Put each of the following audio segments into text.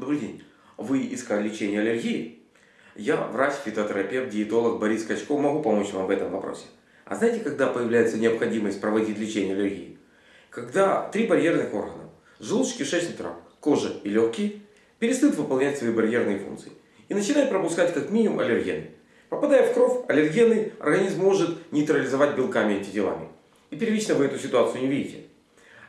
Добрый день. Вы искали лечение аллергии? Я врач, фитотерапевт, диетолог Борис Качков. Могу помочь вам в этом вопросе. А знаете, когда появляется необходимость проводить лечение аллергии? Когда три барьерных органа – желудочно-кишечный тракт, кожа и легкие – перестают выполнять свои барьерные функции и начинают пропускать как минимум аллергены. Попадая в кровь, аллергены организм может нейтрализовать белками и антителами. И первично вы эту ситуацию не видите.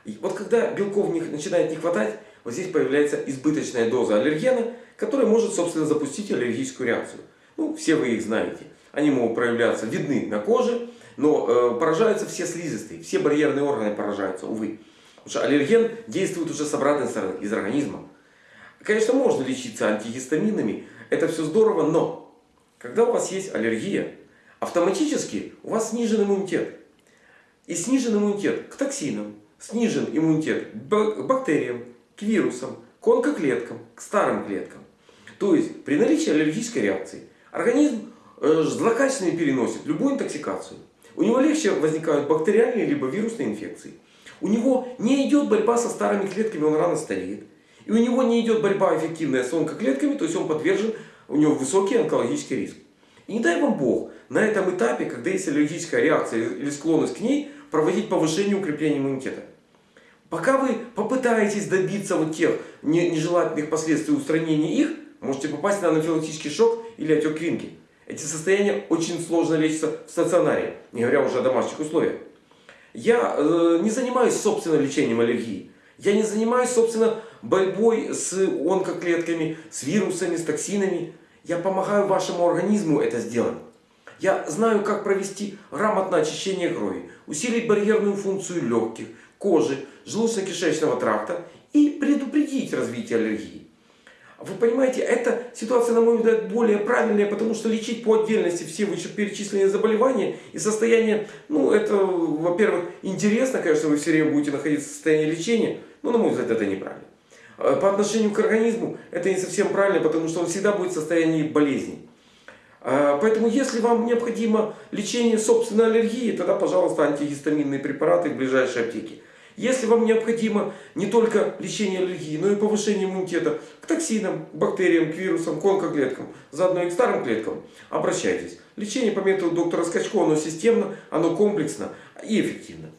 И вот когда белков начинает не хватать, вот здесь появляется избыточная доза аллергена, которая может, собственно, запустить аллергическую реакцию. Ну, все вы их знаете. Они могут проявляться, видны на коже, но э, поражаются все слизистые, все барьерные органы поражаются, увы. Потому что аллерген действует уже с обратной стороны, из организма. Конечно, можно лечиться антигистаминами, это все здорово, но когда у вас есть аллергия, автоматически у вас снижен иммунитет. И снижен иммунитет к токсинам, снижен иммунитет к бактериям, к вирусам, к онкоклеткам, к старым клеткам. То есть при наличии аллергической реакции организм э, злокачественно переносит любую интоксикацию. У него легче возникают бактериальные либо вирусные инфекции. У него не идет борьба со старыми клетками, он рано стареет. И у него не идет борьба эффективная с онкоклетками, то есть он подвержен, у него высокий онкологический риск. И не дай вам Бог, на этом этапе, когда есть аллергическая реакция или склонность к ней, проводить повышение укрепления иммунитета. Пока вы попытаетесь добиться вот тех нежелательных последствий устранения их, можете попасть на анафилактический шок или отек Квинки. Эти состояния очень сложно лечатся в стационаре, не говоря уже о домашних условиях. Я э, не занимаюсь собственно лечением аллергии. Я не занимаюсь собственно борьбой с онкоклетками, с вирусами, с токсинами. Я помогаю вашему организму это сделать. Я знаю, как провести грамотное очищение крови, усилить барьерную функцию легких, кожи, желудочно-кишечного тракта и предупредить развитие аллергии. Вы понимаете, эта ситуация, на мой взгляд, более правильная, потому что лечить по отдельности все вышеперечисленные заболевания и состояние, ну, это, во-первых, интересно, конечно, вы все время будете находиться в состоянии лечения, но, на мой взгляд, это неправильно. А по отношению к организму это не совсем правильно, потому что он всегда будет в состоянии болезни. А, поэтому, если вам необходимо лечение собственной аллергии, тогда, пожалуйста, антигистаминные препараты в ближайшей аптеке. Если вам необходимо не только лечение аллергии, но и повышение иммунитета к токсинам, бактериям, к вирусам, к онкоклеткам, заодно и к старым клеткам, обращайтесь. Лечение по методу доктора Скачко, оно системно, оно комплексно и эффективно.